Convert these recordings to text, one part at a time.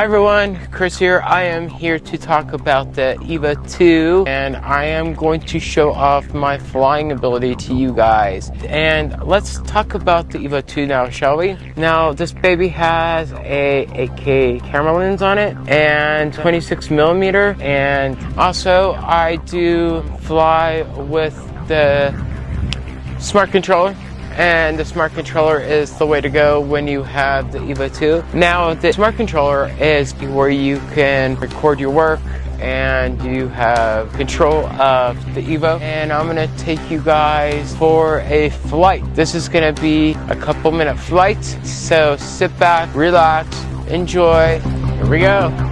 Hi everyone, Chris here. I am here to talk about the EVO 2 and I am going to show off my flying ability to you guys. And let's talk about the EVO 2 now, shall we? Now, this baby has a 8K camera lens on it and 26 millimeter. And also I do fly with the smart controller and the smart controller is the way to go when you have the EVO 2. Now the smart controller is where you can record your work and you have control of the Evo and I'm gonna take you guys for a flight. This is gonna be a couple minute flight so sit back, relax, enjoy. Here we go.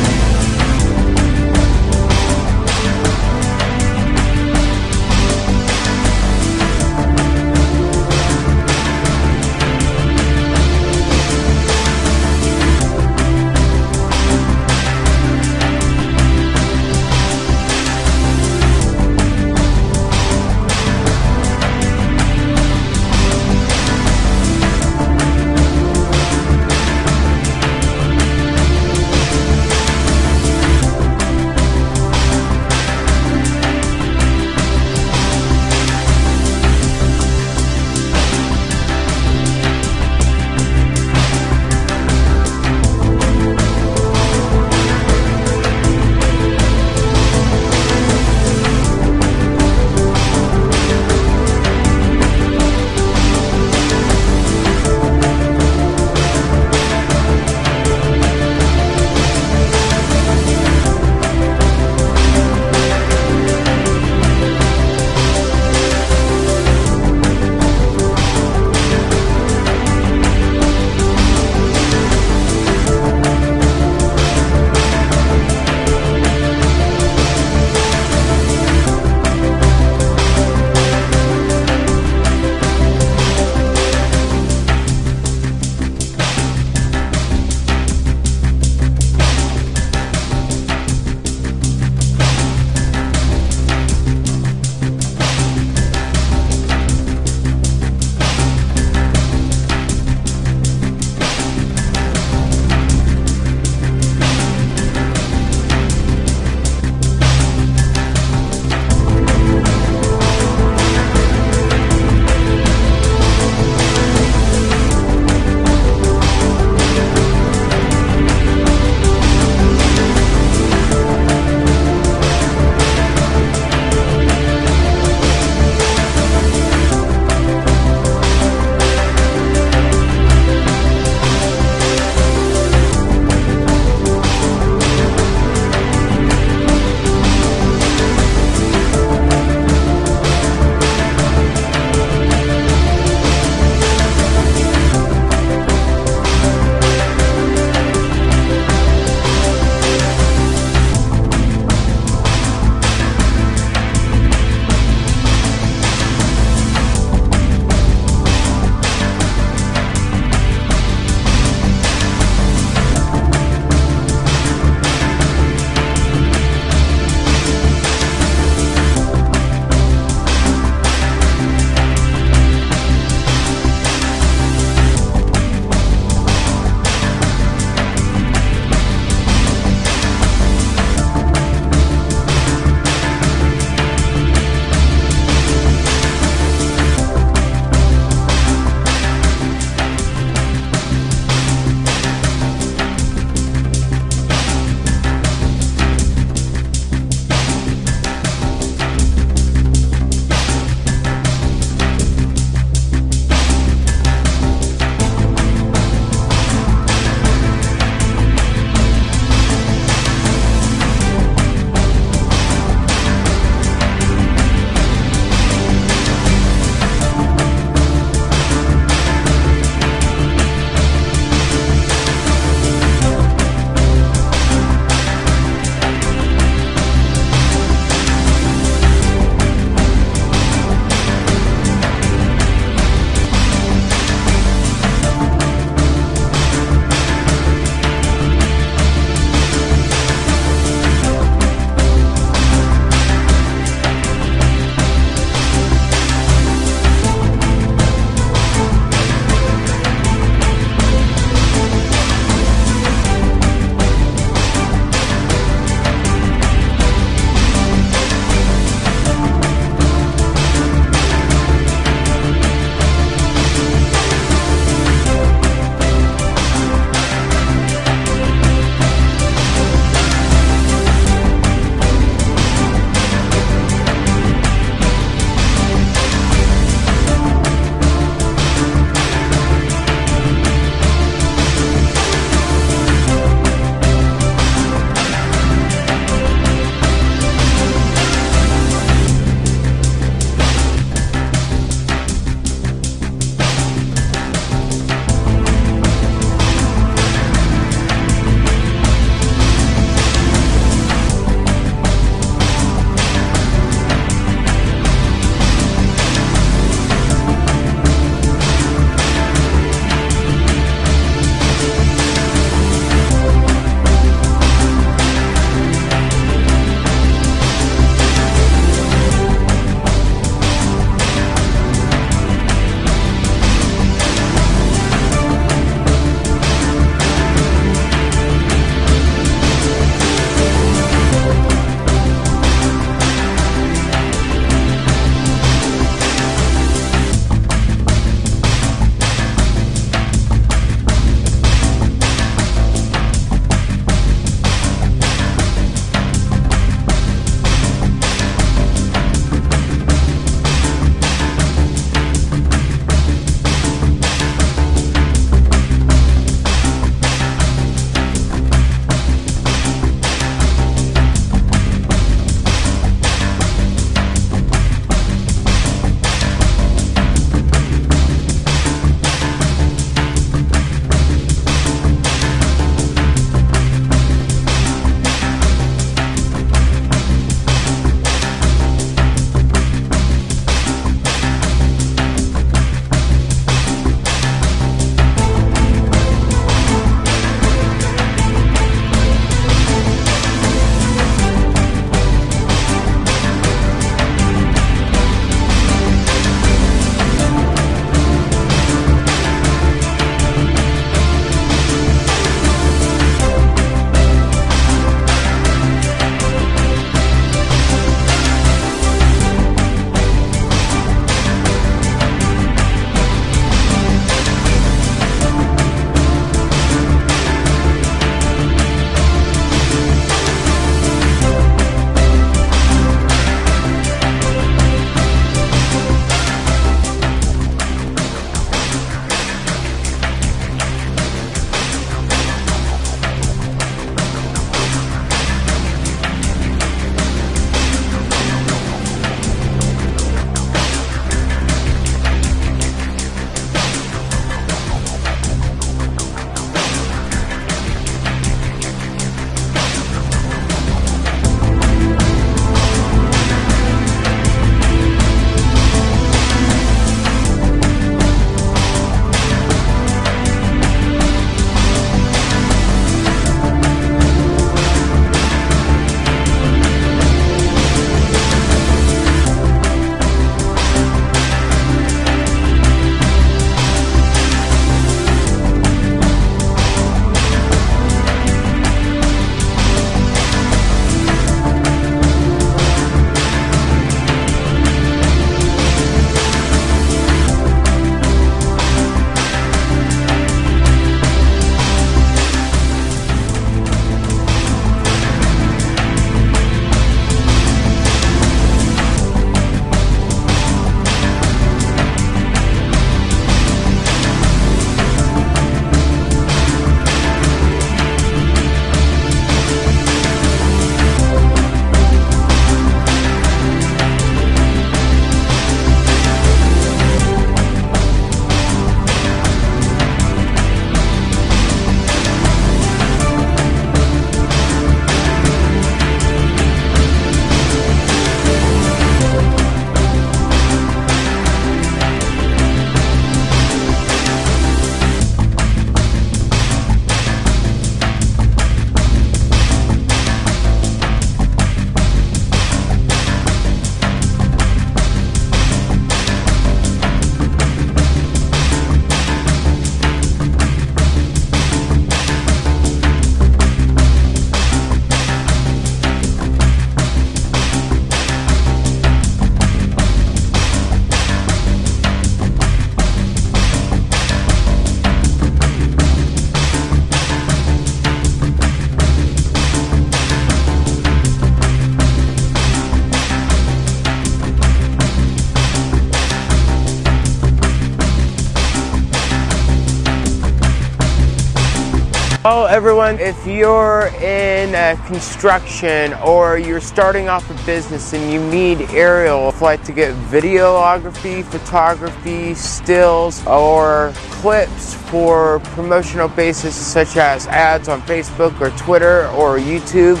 Everyone, if you're in uh, construction or you're starting off a business and you need aerial flight to get videography, photography, stills, or clips for promotional basis such as ads on Facebook or Twitter or YouTube,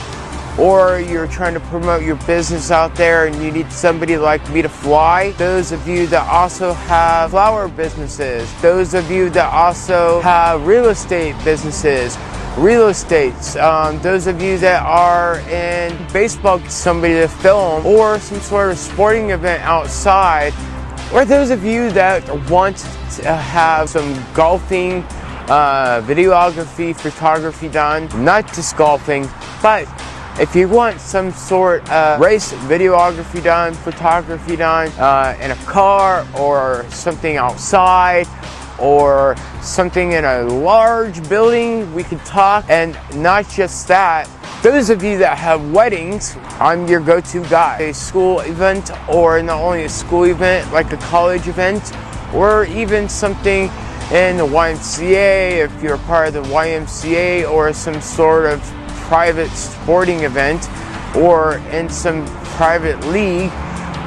or you're trying to promote your business out there and you need somebody like me to fly. Those of you that also have flower businesses, those of you that also have real estate businesses, real estates, um, those of you that are in baseball, somebody to film, or some sort of sporting event outside, or those of you that want to have some golfing, uh, videography, photography done, not just golfing, but if you want some sort of race videography done, photography done uh, in a car or something outside or something in a large building, we could talk. And not just that, those of you that have weddings, I'm your go-to guy. A school event or not only a school event, like a college event, or even something in the YMCA, if you're part of the YMCA or some sort of private sporting event or in some private league,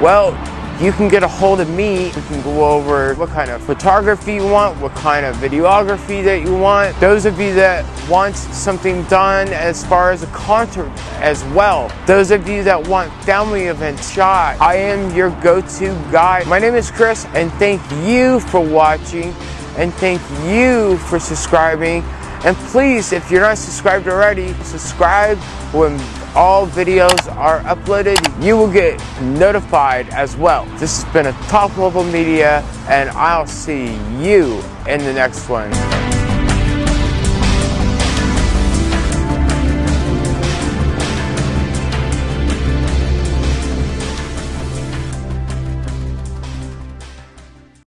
well, you can get a hold of me. We can go over what kind of photography you want, what kind of videography that you want. Those of you that want something done as far as a concert as well. Those of you that want family events shot, I am your go-to guy. My name is Chris and thank you for watching and thank you for subscribing and please, if you're not subscribed already, subscribe when all videos are uploaded. You will get notified as well. This has been a top level media and I'll see you in the next one.